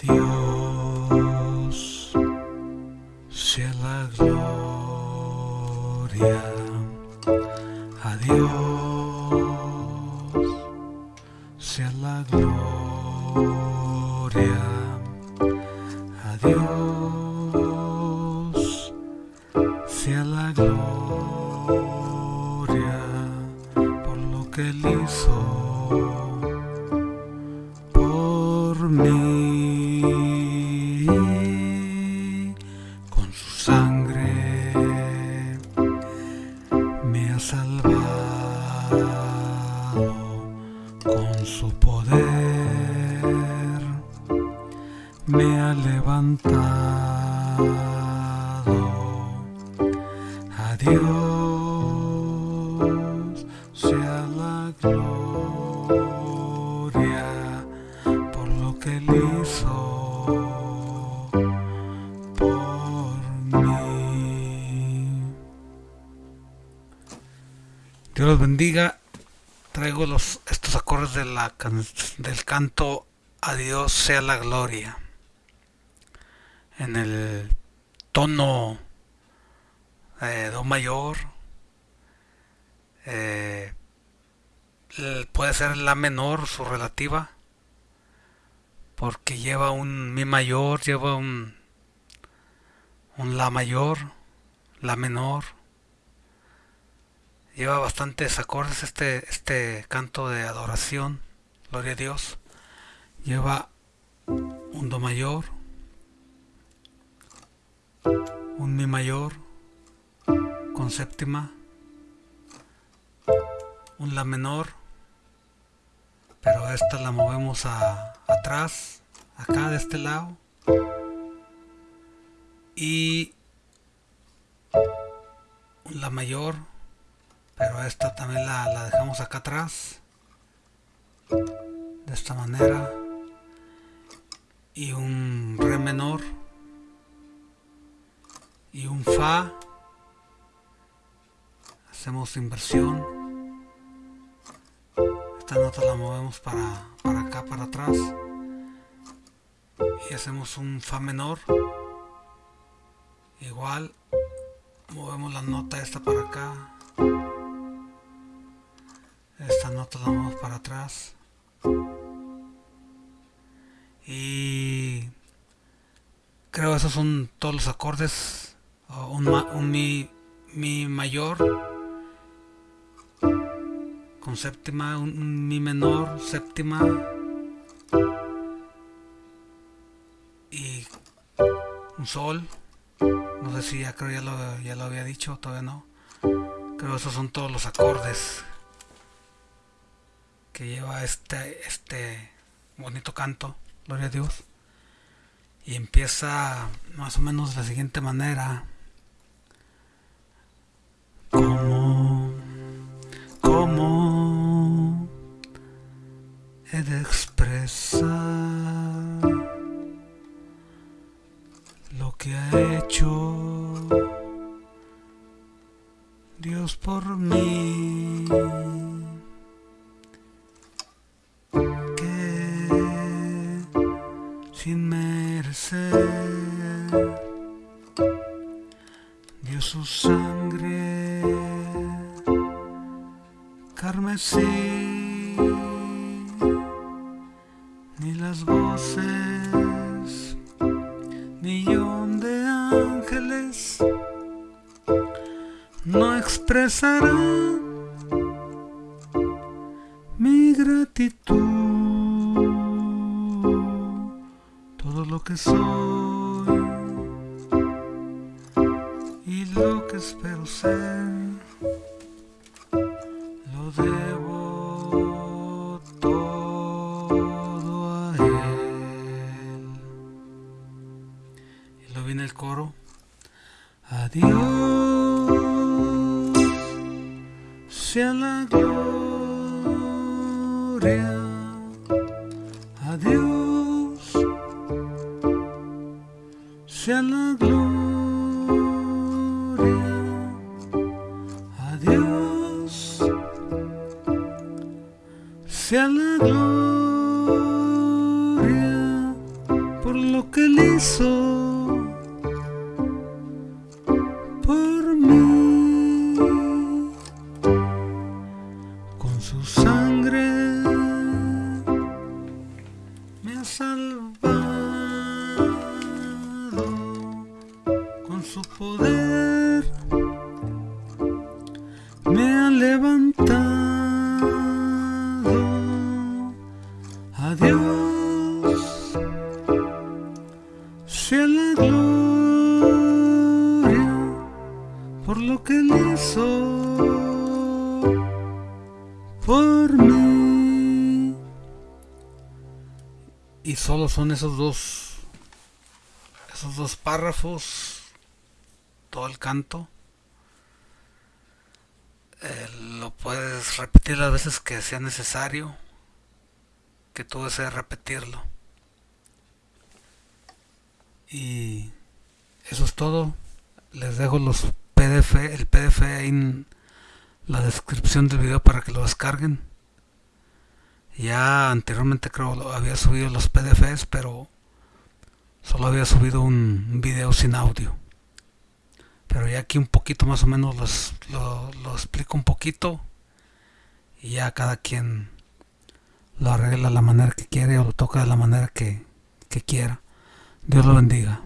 Dios sea la gloria. A Dios sea la gloria. A Dios sea la gloria por lo que Él hizo por mí Dios los bendiga. Traigo los estos acordes del canto a Dios sea la gloria. En el tono eh, do mayor eh, puede ser la menor su relativa porque lleva un mi mayor lleva un un la mayor la menor. Lleva bastantes acordes este este canto de adoración gloria a Dios. Lleva un do mayor un mi mayor con séptima un la menor pero esta la movemos a, atrás acá de este lado. Y la mayor pero esta también la, la dejamos acá atrás de esta manera. Y un re menor y un fa. Hacemos inversión esta nota la movemos para, para acá para atrás. Y hacemos un fa menor. Igual movemos la nota esta para acá. Esta nota la movemos para atrás. Y creo esos son todos los acordes. Un, un mi, mi mayor séptima un, un mi menor séptima. Y un sol. No sé si ya creo ya lo, ya lo había dicho todavía no. Creo esos son todos los acordes que lleva este este bonito canto gloria a Dios. Y empieza más o menos de la siguiente manera. Como que ha hecho Dios por mí. Que sin merecer dio su sangre carmesí. Ni las voces no expresarán mi gratitud. Todo lo que soy y lo que espero ser lo debo todo a él. Y lo viene el coro. Adiós sea la gloria. Adiós. Sea la gloria. Adiós. Sea la gloria por hizo me ha levantado Adiós sea la gloria por lo que él hizo por mí. Y solo son esos dos, esos dos párrafos, todo el canto. Eh, lo puedes repetir las veces que sea necesario que tú desees repetirlo. Y eso es todo. Les dejo los PDF, el PDF en la descripción del video para que lo descarguen. Ya anteriormente creo había subido los PDFs, pero solo había subido un video sin audio. Pero ya aquí un poquito más o menos los, lo, explico un poquito y ya cada quien lo arregla de la manera que quiere o lo toca de la manera que, que quiera. Dios lo bendiga.